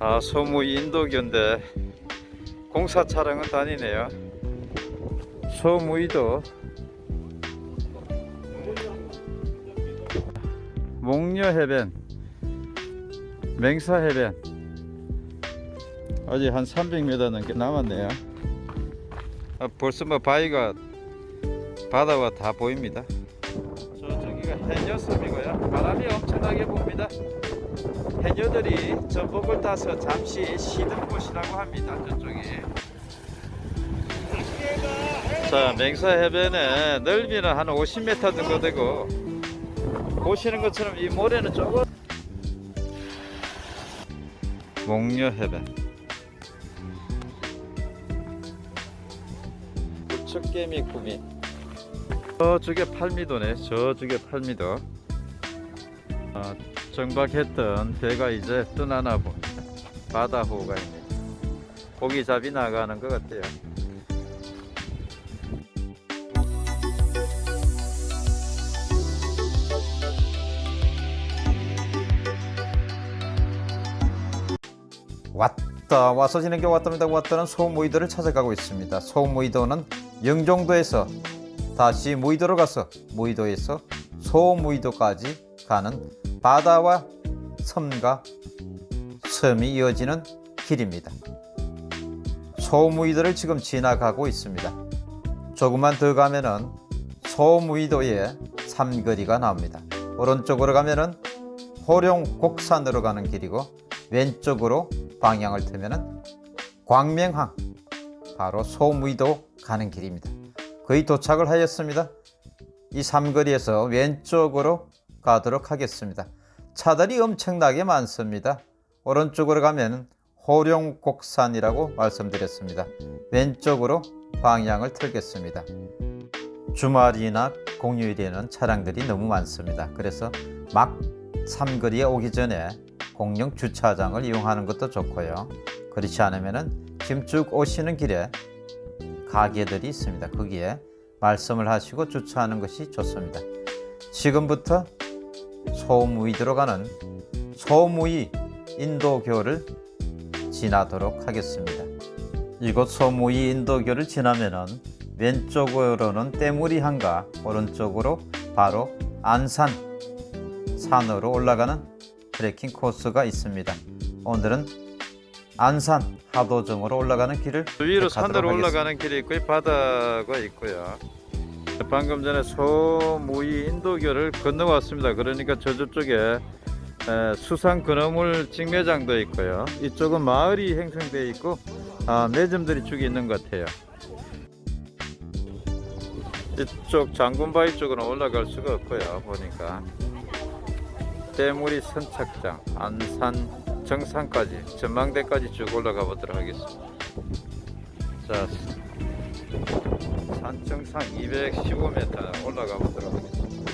아 소무 인도교인데 공사 차량은 다니네요. 소무이도. 목녀 해변 맹사 해변. 아직 한 300m 넘게 남았네요. 아, 벌써 뭐 바위가 바다와 다 보입니다. 저쪽이가 해녀섬이고요. 바람이 엄청나게 붑니다 해녀들이 전복을 따서 잠시 쉬는 곳이라고 합니다 저쪽이 자 맹사 해변에 넓이는 한 50m 정도 되고 보시는 것처럼 이 모래는 조금 목녀 해변. 부척개미 구미. 저쪽에 팔미도네 저쪽에 팔미도. 아, 정박했던 배가 이제 떠나나 봅니다. 바다 호가 있네 고기 잡이 나가는 것 같아요. 왔다 와서 지는 게 왔답니다. 왔다는 소무이도를 찾아가고 있습니다. 소무이도는 영종도에서 다시 무이도로 가서 무이도에서 소무이도까지 가는 바다와 섬과 섬이 이어지는 길입니다 소무이도를 지금 지나가고 있습니다 조금만 더 가면 은 소무이도의 삼거리가 나옵니다 오른쪽으로 가면 은 호룡곡산으로 가는 길이고 왼쪽으로 방향을 틀면 은 광명항 바로 소무이도 가는 길입니다. 거의 도착을 하였습니다. 이 삼거리에서 왼쪽으로 가도록 하겠습니다. 차들이 엄청나게 많습니다. 오른쪽으로 가면 호룡곡산이라고 말씀드렸습니다. 왼쪽으로 방향을 틀겠습니다. 주말이나 공휴일에는 차량들이 너무 많습니다. 그래서 막 삼거리에 오기 전에 공영 주차장을 이용하는 것도 좋고요. 그렇지 않으면은 지금 쭉 오시는 길에 가게들이 있습니다. 거기에 말씀을 하시고 주차하는 것이 좋습니다. 지금부터 소무이 들어가는 소무이 인도교를 지나도록 하겠습니다. 이곳 소무이 인도교를 지나면은 왼쪽으로는 때무리항과 오른쪽으로 바로 안산 산으로 올라가는 트레킹 코스가 있습니다. 오늘은 안산 하도정으로 올라가는 길을 위로 네, 산으로 하겠습니다. 올라가는 길이 있고 바다가 있고요. 방금 전에 소무이 인도교를 건너왔습니다. 그러니까 저쪽에 에, 수상 건어물 직매장도 있고요. 이쪽은 마을이 형성되어 있고 아, 매점들이 쭉 있는 것 같아요. 이쪽 장군바위 쪽으로 올라갈 수가 없고요. 보니까 대무리 선착장, 안산 정상까지 전망대까지 쭉 올라가 보도록 하겠습니다. 자, 산정상 215m 올라가 보도록 하겠습니다.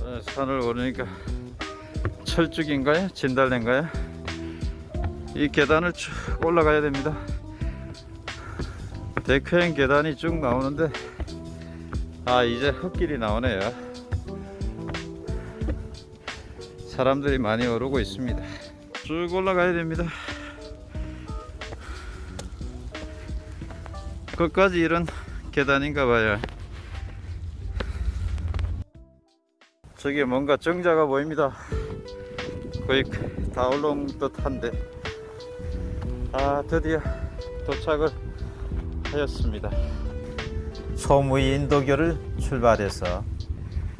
어, 산을 오르니까 철쭉인가요? 진달래인가요? 이 계단을 쭉 올라가야 됩니다. 데크행 계단이 쭉 나오는데 아 이제 흙길이 나오네요. 사람들이 많이 오르고 있습니다. 쭉 올라가야 됩니다. 끝까지 이런 계단인가 봐요. 저기 뭔가 정자가 보입니다. 거의 다 올라온 듯 한데. 아, 드디어 도착을 하였습니다. 소무이 인도교를 출발해서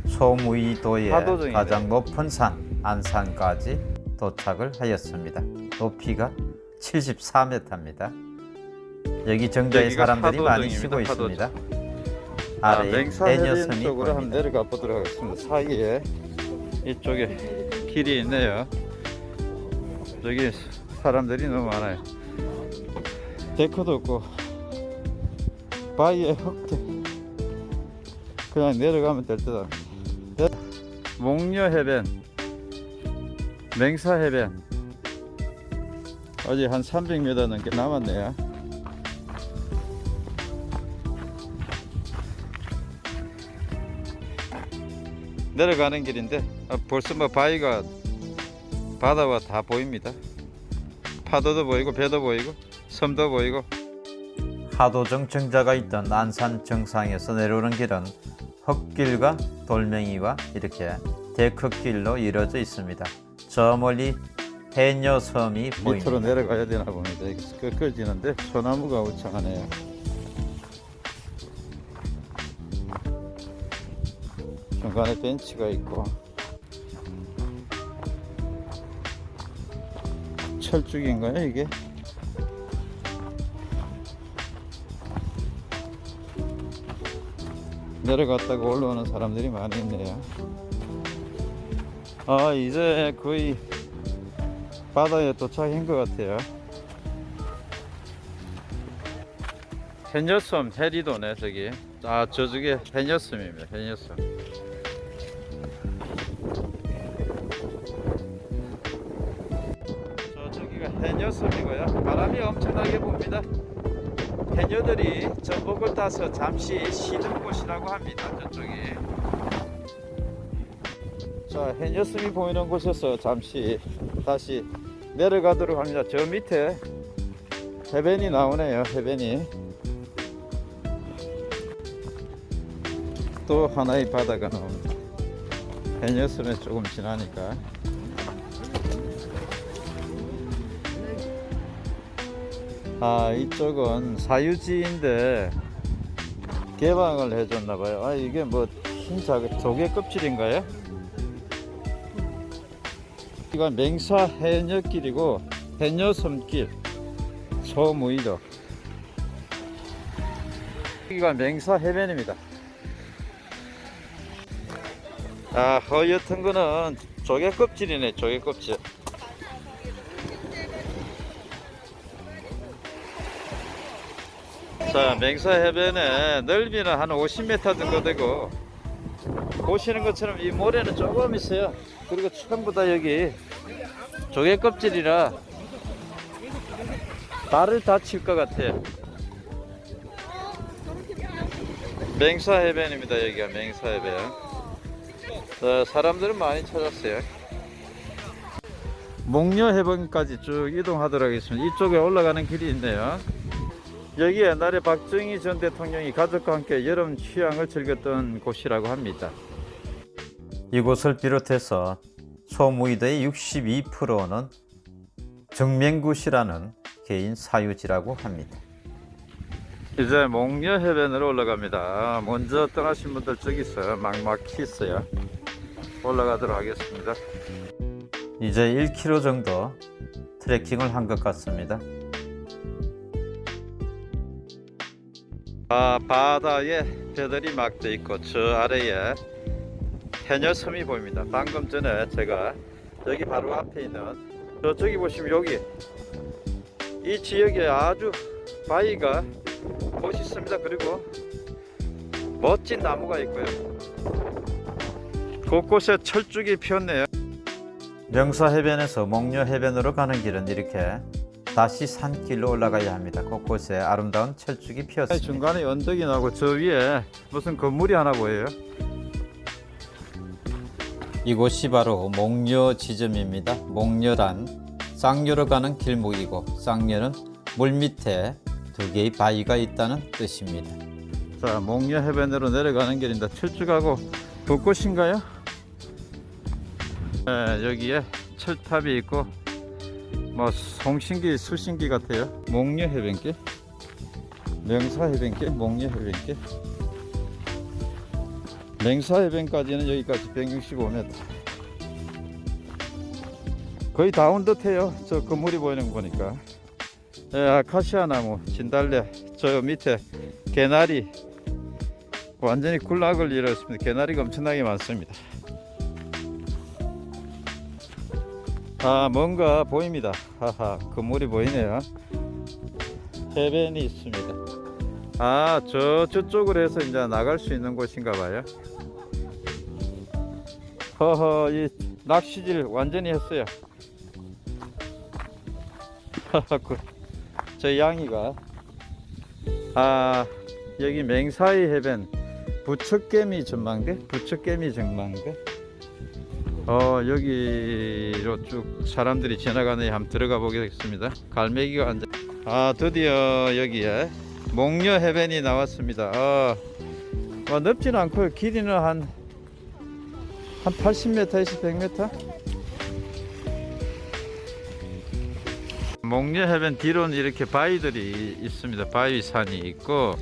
소무이도의. 가장 높은 산 안산까지 도착을 하였습니다. 높이가 74m입니다. 여기 정자에 사람들이 많이. 쉬고. 있습니다. 아, 아래에 맹사해변 해녀섬이 쪽으로 보입니다. 내려가 보도록 하겠습니다. 사이에 이쪽에 길이 있네요. 여기 사람들이 너무 많아요. 데크도 없고 바위에 흙대 그냥 내려가면 될 듯. 네. 목녀 해변, 맹사 해변 아직 한 300m 넘게 남았네요. 내려가는 길인데 아, 벌써 뭐 바위가 바다와 다 보입니다. 파도도 보이고 배도 보이고 섬도 보이고 하도 정청자가 있던 안산 정상에서 내려오는 길은 흙길과 돌멩이와 이렇게 데크길로 이루어져 있습니다. 저 멀리 해녀섬이 보입니다. 밑으로 내려가야 되나 봅니다. 여기서 끄끄지는데 소나무가 우창하네요. 중간에 벤치가 있고 철쭉인가요 이게? 내려갔다가 올라오는 사람들이 많이 있네요. 아 이제 거의 바다에 도착한 것 같아요. 해녀섬 해리도네 저기. 아 저쪽에 해녀섬입니다. 해녀섬. 타서 잠시 쉬는 곳이라고 합니다. 저쪽이. 자, 해녀섬이 보이는 곳에서 잠시 다시 내려가도록 합니다. 저 밑에 해변이 나오네요. 해변이. 또 하나의 바다가 나옵니다. 해녀섬에 조금 지나니까. 아 이쪽은 사유지인데 개방을 해줬나 봐요. 아 이게 뭐 흰자 조개 껍질인가요? 이건 맹사 해녀길이고 해녀섬길 소무이도 여기가 맹사 해변입니다. 아 허옇은 거는 조개 껍질이네 조개 껍질 자 맹사 해변의 넓이는 한 50m 정도 되고 보시는 것처럼 이 모래는 조금 있어요. 그리고 전부 다 여기 조개 껍질이라 발을 다칠 것 같아요. 맹사 해변입니다 여기가 맹사 해변. 자, 사람들은 많이 찾았어요. 목녀 해변까지 쭉 이동하도록 하겠습니다. 이쪽에 올라가는 길이 있네요 여기 옛날에 박정희 전 대통령이 가족과 함께 여름 휴양을 즐겼던 곳이라고 합니다. 이곳을 비롯해서 소무이도의 62%는 정맹굿이라는 개인 사유지라고 합니다. 이제 목녀 해변으로 올라갑니다. 먼저 떠나신 분들 저기 있어요. 막막히 있어요. 올라가도록 하겠습니다. 이제 1km 정도 트레킹을 한 것 같습니다. 아, 바다에 배들이 막 돼 있고 저 아래에 해녀섬이 보입니다. 방금 전에 제가 여기 바로 앞에 있는 저쪽이 보시면 여기 이 지역에 아주 바위가 멋있습니다. 그리고 멋진 나무가 있고요. 곳곳에 철쭉이 피었네요. 명사 해변에서 목녀 해변으로 가는 길은 이렇게 다시 산길로 올라가야 합니다. 곳곳에 아름다운 철쭉이 피었습니다. 중간에 언덕이 나고 저 위에 무슨 건물이 하나 보여요. 이곳이 바로 목녀 지점입니다. 목녀란 쌍녀로 가는 길목이고 쌍녀는 물 밑에 두 개의 바위가 있다는 뜻입니다. 자, 목녀 해변으로 내려가는 길인데 철쭉하고 벚꽃인가요? 네, 여기에 철탑이 있고 뭐 송신기 수신기 같아요. 목녀 해변길? 명사 해변길? 목녀 해변길? 맹사 해변까지는 여기까지 165m 거의 다 온 듯해요. 저 건물이 보이는 거 보니까. 예, 아카시아 나무 진달래 저 밑에 개나리. 완전히 군락을 이뤘습니다. 개나리가 엄청나게 많습니다 아 뭔가 보입니다. 하하 건물이 보이네요. 해변이 있습니다. 아 저 저쪽으로 해서 이제 나갈 수 있는 곳인가 봐요. 허허 이 낚시질 완전히 했어요. 그, 저 양이가. 아 여기 맹사이 해변. 부척개미 전망대? 부척개미 전망대? 어 여기로 쭉 사람들이 지나가는 한번 들어가 보겠습니다. 갈매기가 앉아. 아 드디어 여기에 목녀 해변이 나왔습니다. 아, 어, 넓지는 않고요. 길이는 한한 80m에서 100m? 목녀 해변 뒤로는 이렇게 바위들이 있습니다. 바위산이 있고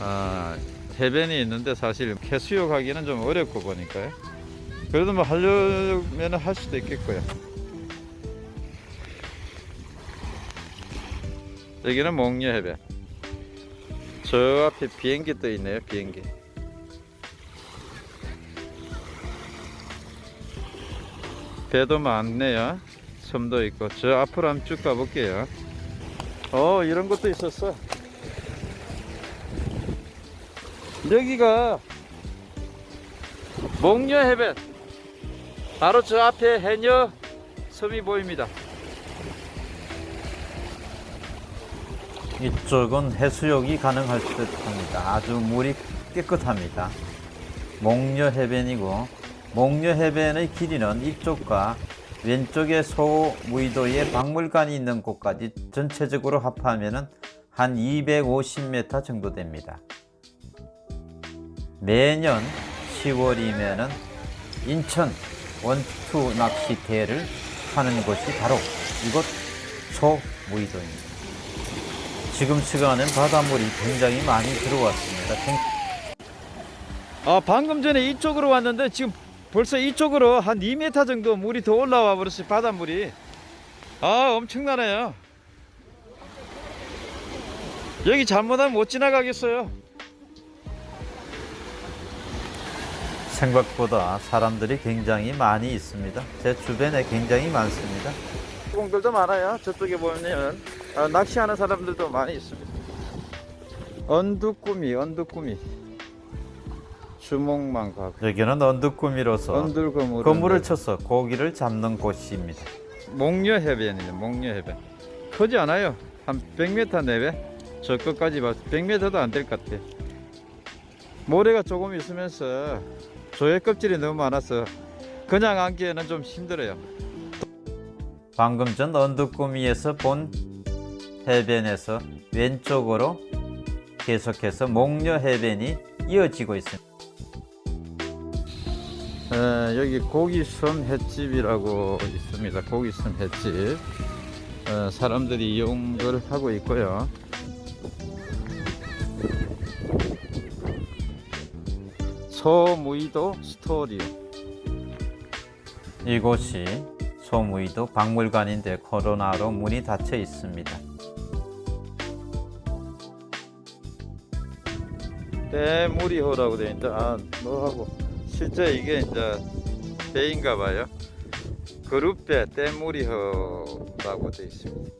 아, 해변이 있는데 사실 해수욕하기는 좀 어렵고 보니까요. 그래도 뭐 하려면 할 수도 있겠고요. 여기는 목녀 해변. 저 앞에 비행기 떠 있네요. 비행기. 배도 많네요. 섬도 있고 저 앞으로 한번 쭉 가볼게요. 어 이런 것도 있었어. 여기가 목녀 해변. 바로 저 앞에 해녀 섬이 보입니다. 이쪽은 해수욕이 가능할 듯 합니다. 아주 물이 깨끗합니다. 목녀 해변이고 목녀 해변의 길이는 이쪽과 왼쪽에 소무이도에 박물관이 있는 곳까지 전체적으로 합하면 한 250m 정도 됩니다. 매년 10월이면은 인천 원투 낚시 대회를 하는 곳이 바로 이곳 소무이도입니다. 지금 시간엔 바닷물이 굉장히 많이 들어왔습니다. 생- 아 방금 전에 이쪽으로 왔는데 지금 벌써 이쪽으로 한 2m 정도 물이 더 올라와 버렸어요 바닷물이 아 엄청나네요 여기 잘못하면 못 지나가겠어요 생각보다 사람들이 굉장히 많이 있습니다. 제 주변에 굉장히 많습니다. 공들도 많아요 저쪽에 보면 아, 낚시하는 사람들도 많이 있습니다 언두꾸미 언두꾸미 주목만 가고 여기는 언두꾸미로서 그물을 쳐서 고기를 잡는 곳입니다. 목녀 해변이에요. 목녀 해변. 크지 않아요. 한 100m 내외. 저 끝까지 봐. 100m도 안 될 것 같아. 모래가 조금 있으면서 조개 껍질이 너무 많아서 그냥 앉기에는 좀 힘들어요. 방금 전 언두꾸미에서 본 해변에서 왼쪽으로 계속해서 목녀 해변이 이어지고 있습니다. 에, 여기 고기섬 횟집이라고 있습니다. 고기섬 횟집. 어, 사람들이 이용을 하고 있고요. 소무이도 스토리오. 이곳이 소무이도 박물관인데 코로나로 문이 닫혀 있습니다. 때무리호라고 되어 있다. 아, 뭐하고 실제 이게 이제 배인가 봐요. 그룹배 때무리호라고 되어 있습니다.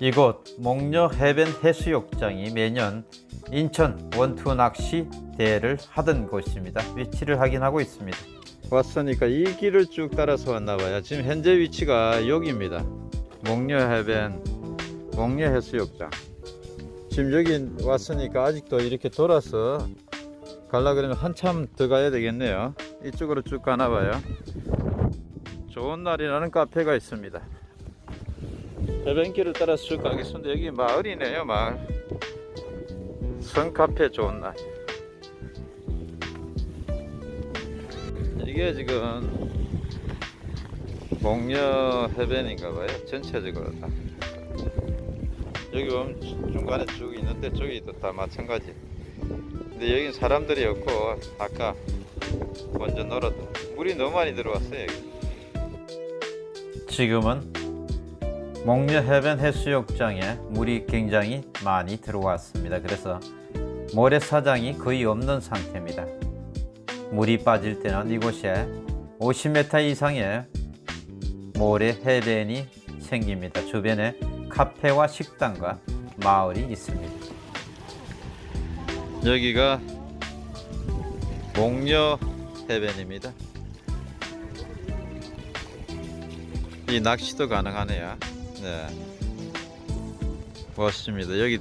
이곳 목녀 해변 해수욕장이 매년 인천 원투 낚시 대회를 하던 곳입니다. 위치를 확인하고 있습니다. 왔으니까 이 길을 쭉 따라서 왔나 봐요. 지금 현재 위치가 여기입니다. 목녀 해변 목녀 해수욕장. 지금 여기 왔으니까 아직도 이렇게 돌아서 갈라 그러면 한참 더 가야 되겠네요. 이쪽으로 쭉 가나 봐요. 좋은 날이라는 카페가 있습니다. 해변길을 따라서 쭉 가겠습니다. 여기 마을이네요, 마을. 선 카페 좋은 날. 이게 지금 목녀 해변인가 봐요. 전체적으로 다. 여기 보면 중간에 쭉 있는데 저기도 다 마찬가지. 근데 여긴 사람들이 없고 아까 먼저 놀았던 물이 너무 많이 들어왔어요. 여기. 지금은 목녀 해변 해수욕장에 물이 굉장히 많이 들어왔습니다. 그래서 모래사장이 거의 없는 상태입니다. 물이 빠질 때는 이곳에 50m 이상의 모래 해변이 생깁니다. 주변에 카페와 식당과 마을이 있습니다. 여기가 목녀 해변입니다. 이 낚시도 가능하네요. 네. 멋있습니다. 여기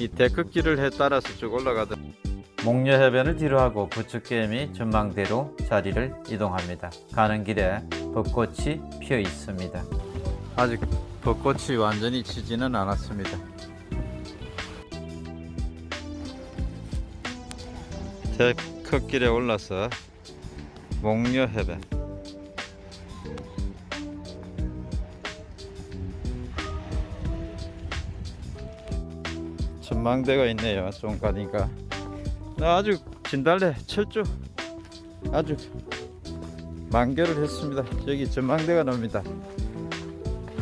이 데크길을 해 따라서 쭉 올라가다 목녀 해변을 뒤로하고 부츠게임이 전망대로 자리를 이동합니다. 가는 길에 벚꽃이 피어 있습니다. 아직 벚꽃이 완전히 지지는 않았습니다. 데크길에 올라서 목녀 해변 전망대가 있네요. 좀 가니까 아주 진달래 철쭉 아주 만개를 했습니다. 여기 전망대가 나옵니다.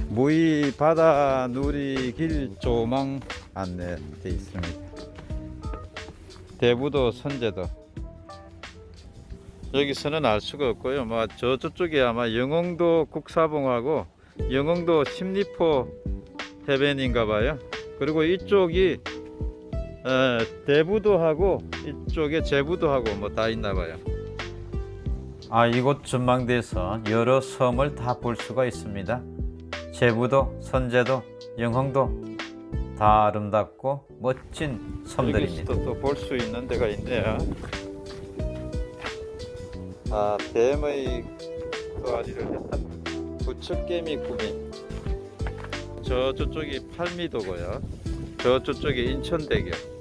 모이 바다 누리 길 조망 안내돼 있습니다. 대부도 선제도 여기서는 알 수가 없고요. 뭐 저 저쪽에 아마 영흥도 국사봉하고 영흥도 십리포 해변인가 봐요. 그리고 이쪽이 에, 대부도 하고 이쪽에 제부도 하고 뭐 다 있나 봐요. 아, 이곳 전망대에서 여러 섬을 다 볼 수가 있습니다. 제부도, 선제도, 영흥도 다 아름답고 멋진 섬들입니다. 여기서도 또볼 수 있는 데가 있네요. 아, 뱀의 도아리를 했던 부츠개미 구미. 저 저쪽이 팔미도고요. 저 저쪽이 인천대교.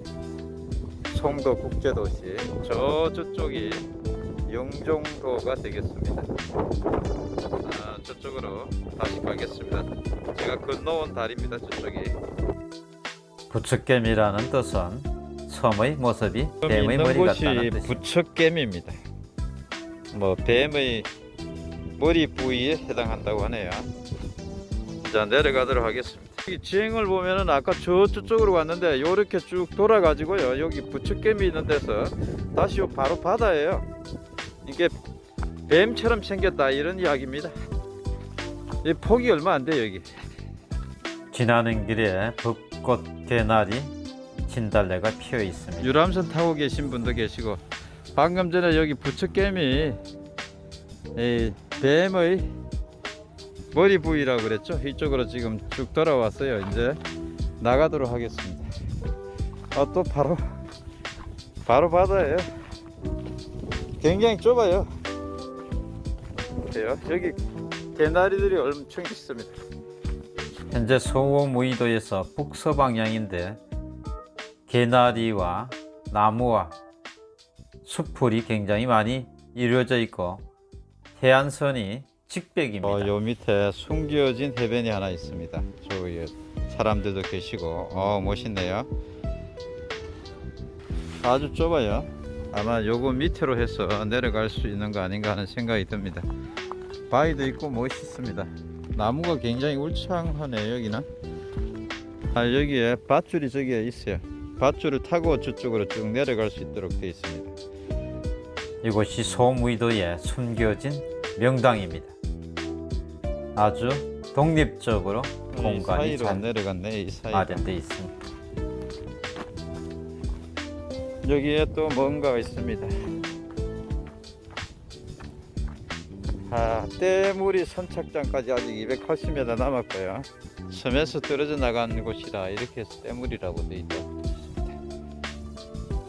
송도 국제도시. 저 저쪽이 영종도가 되겠습니다. 아, 저쪽으로 다시 가겠습니다. 제가 건너온 다리입니다. 저쪽이. 부츠겜이라는 뜻은 섬의 모습이 뱀의 머리 같다는 뜻입니다. 부처겜입니다. 뭐 뱀의 머리 부위에 해당한다고 하네요. 자 내려가도록 하겠습니다. 이 지행을 보면은 아까 저 저쪽으로 왔는데 요렇게 쭉 돌아가지고요. 여기 부처겜이 있는 데서 다시 요 바로 바다예요. 이게 뱀처럼 생겼다 이런 이야기입니다. 이 폭이 얼마 안 돼요 여기. 지나는 길에 벚꽃 개나리 진달래가 피어 있습니다. 유람선 타고 계신 분도 계시고 방금 전에 여기 부처개미 이 뱀의 머리 부위라고 그랬죠? 이쪽으로 지금 쭉 돌아왔어요. 이제 나가도록 하겠습니다. 아 또 바로 바로 바다예요. 굉장히 좁아요. 여기 개나리들이 엄청 있습니다. 현재 소호무이도에서 북서방향인데 개나리와 나무와 숲풀이 굉장히 많이 이루어져 있고 해안선이 직백입니다. 어, 요 밑에 숨겨진 해변이 하나 있습니다. 저기 사람들도 계시고, 어, 멋있네요. 아주 좁아요. 아마 요거 밑으로 해서 내려갈 수 있는 거 아닌가 하는 생각이 듭니다. 바위도 있고 멋있습니다. 나무가 굉장히 울창하네요, 여기는. 아, 여기에 밧줄이 저기에 있어요. 밧줄을 타고 저쪽으로 쭉 내려갈 수 있도록 되어 있습니다. 이곳이 소무이도의 숨겨진 명당입니다. 아주 독립적으로 이 공간이 사이로 잘 내려갔네, 이 사이로. 마련되어 있습니다. 여기에 또 뭔가가 있습니다. 아, 때물이 선착장까지 아직 280m 남았고요. 섬에서 떨어져 나간 곳이라 이렇게 해서 때물이라고 돼 있다.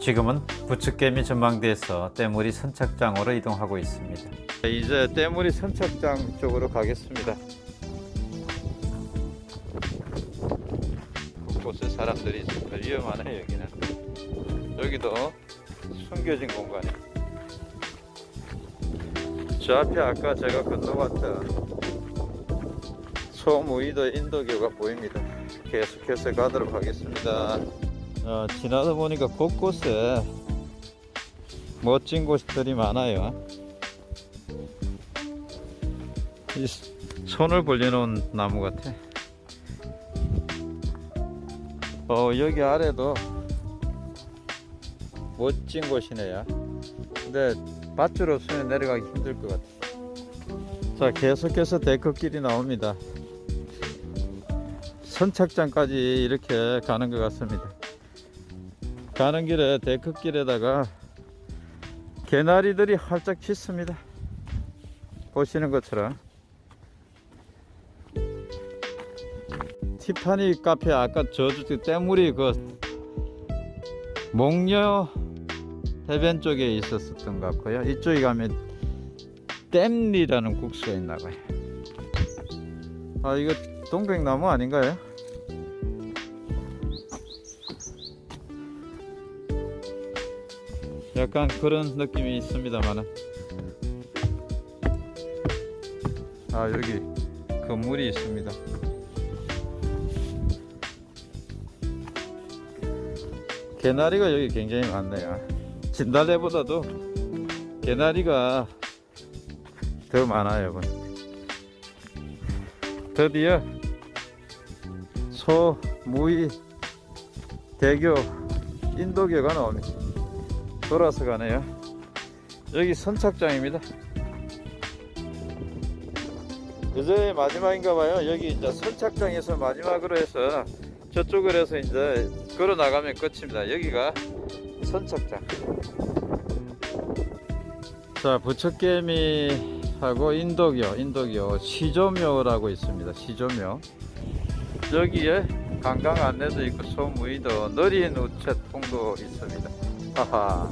지금은 부츠개미 전망대에서 때물이 선착장으로 이동하고 있습니다. 이제 때물이 선착장 쪽으로 가겠습니다. 곳곳에 사람들이 있으니까 위험하네 여기는. 여기도 숨겨진 공간이. 저 앞에 아까 제가 건너왔던 소무이도 인도교가 보입니다. 계속해서 가도록 하겠습니다. 어, 지나다 보니까 곳곳에 멋진 곳들이 많아요. 이 손을 벌려놓은 나무 같아. 어 여기 아래도 멋진 곳이네요. 근데 밧줄 없으면 내려가기 힘들 것 같아. 자 계속해서 데크길이 나옵니다. 선착장까지 이렇게 가는 것 같습니다. 가는 길에 데크길에다가 개나리들이 활짝 폈습니다. 보시는 것처럼 티파니 카페 아까 저쪽 때물이 그 목녀 해변 쪽에 있었던 것 같고요. 이쪽에 가면 댐리라는 국수가 있나 봐요. 아 이거 동백나무 아닌가요? 약간 그런 느낌이 있습니다만은 아 여기 건물이 있습니다. 개나리가 여기 굉장히 많네요. 진달래보다도 개나리가 더 많아요. 여러분. 드디어 소, 무이, 대교, 인도교가 나옵니다. 돌아서 가네요. 여기 선착장입니다. 이제 마지막인가 봐요. 여기 이제 선착장에서 마지막으로 해서 저쪽으로 해서 이제 걸어 나가면 끝입니다. 여기가 선착장. 자, 부처개미하고 인도교, 인도교 시조묘라고 있습니다. 시조묘. 여기에 관광 안내도 있고 소무이도 느린 우체통도 있습니다. 하하.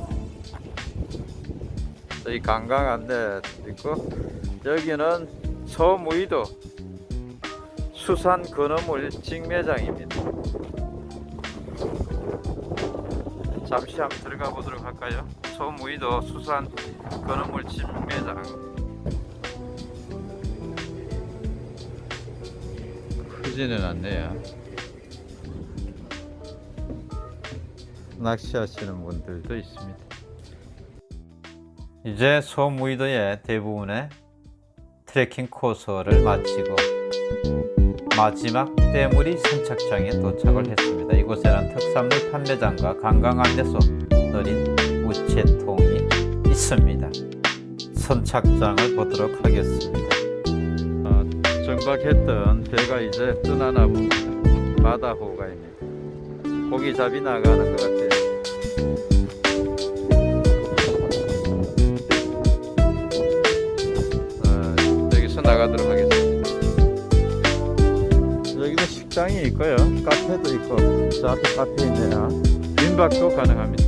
관광 안내 있고 여기는 소무이도 수산 근어물 직매장입니다. 잠시 한번 들어가 보도록 할까요? 소무이도 수산 근어물 직매장. 크지는 않네요. 낚시하시는 분들도 있습니다. 이제 소무이도의 대부분의 트레킹 코스를 마치고 마지막 때물이 선착장에 도착을 했습니다. 이곳에는 특산물 판매장과 관광 안내소, 느린 우체통이 있습니다. 선착장을 보도록 하겠습니다. 정박했던 배가 이제 떠나나 봅니다. 바다호가입니다. 고기 잡이 나가는 것 같아요. 아, 여기서 나가도록 하겠습니다. 여기도 식당이 있고요. 카페도 있고, 저 앞에 카페 있네요. 민박도 가능합니다.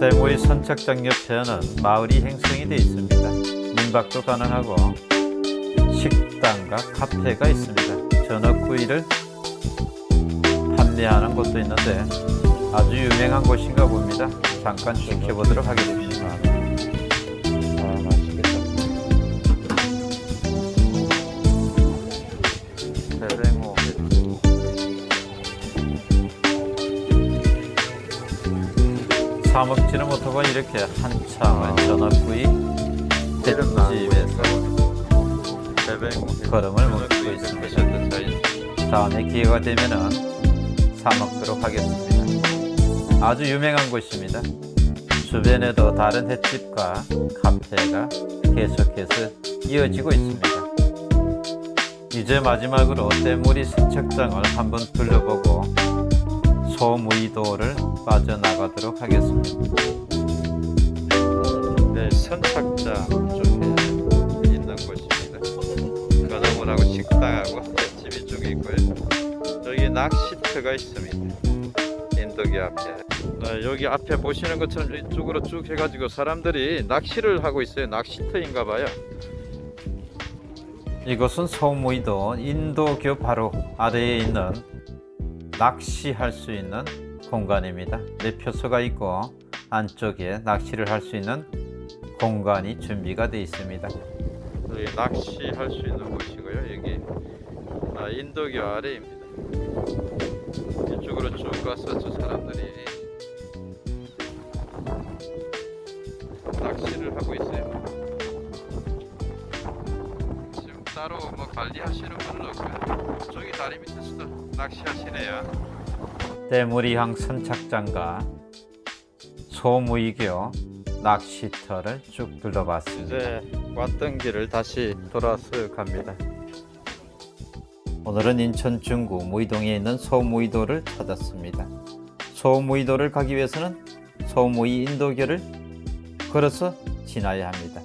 대모의 선착장 옆에는 마을이 형성이 되어 있습니다. 민박도 가능하고 식당과 카페가 있습니다. 전어구이를 판매하는 곳도 있는데 아주 유명한 곳인가 봅니다. 잠깐 지켜보도록 하겠습니다. 아, 맛있겠다. 대뱅호. 사 먹지는 못하고 이렇게 한참을 기름 나는 횟집에서 대뱅호. 걸음을 먹고 있습니다. 다음에 기회가 되면은 사 먹도록 하겠습니다. 아주 유명한 곳입니다. 주변에도 다른 횟집과 카페가 계속해서 이어지고 있습니다. 이제 마지막으로 때무리 선착장을 한번 둘러보고 소무이도를 빠져나가도록 하겠습니다. 네, 선착장 쪽에 있는 곳입니다. 건어물하고 식당하고 횟집이 쪽에 있고요. 낚시터가 있습니다. 인도교 앞에. 네, 여기 앞에 보시는 것처럼 이쪽으로 쭉 해가지고 사람들이 낚시를 하고 있어요. 낚시터인가 봐요. 이곳은 소무이도 인도교 바로 아래에 있는 낚시할 수 있는 공간입니다. 매표소가 있고 안쪽에 낚시를 할 수 있는 공간이 준비가 되어 있습니다. 여기 낚시할 수 있는 곳이고요. 여기 아, 인도교 아래입니다. 이쪽으로 쭉 가서 저 사람들이 낚시를 하고 있어요. 지금 따로 뭐 관리하시는 분은 없고요. 저기 다리 밑에서도 낚시하시네요. 때무리항 선착장과 소무이교 낚시터를 쭉 둘러봤습니다. 이제 왔던 길을 다시 돌아서 갑니다. 오늘은 인천 중구 무이동에 있는 소무이도를 찾았습니다. 소무이도를 가기 위해서는 소무이 인도교를 걸어서 지나야 합니다.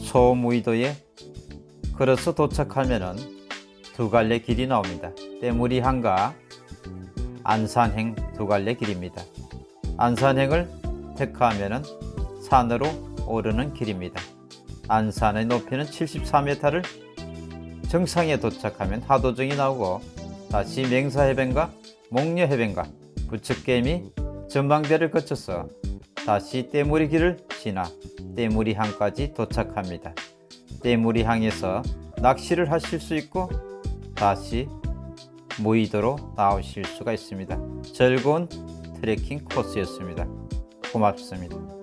소무이도에 걸어서 도착하면은 두 갈래 길이 나옵니다. 때무리항과 안산행 두 갈래 길입니다. 안산행을 택하면 산으로 오르는 길입니다. 안산의 높이는 74m를 정상에 도착하면 하도정이 나오고 다시 맹사해변과 목녀해변과 부측개미 전망대를 거쳐서 다시 떼무리 길을 지나 떼무리항까지 도착합니다. 떼무리항에서 낚시를 하실 수 있고 다시 무의도로 나오실 수가 있습니다. 즐거운 트레킹 코스였습니다. 고맙습니다.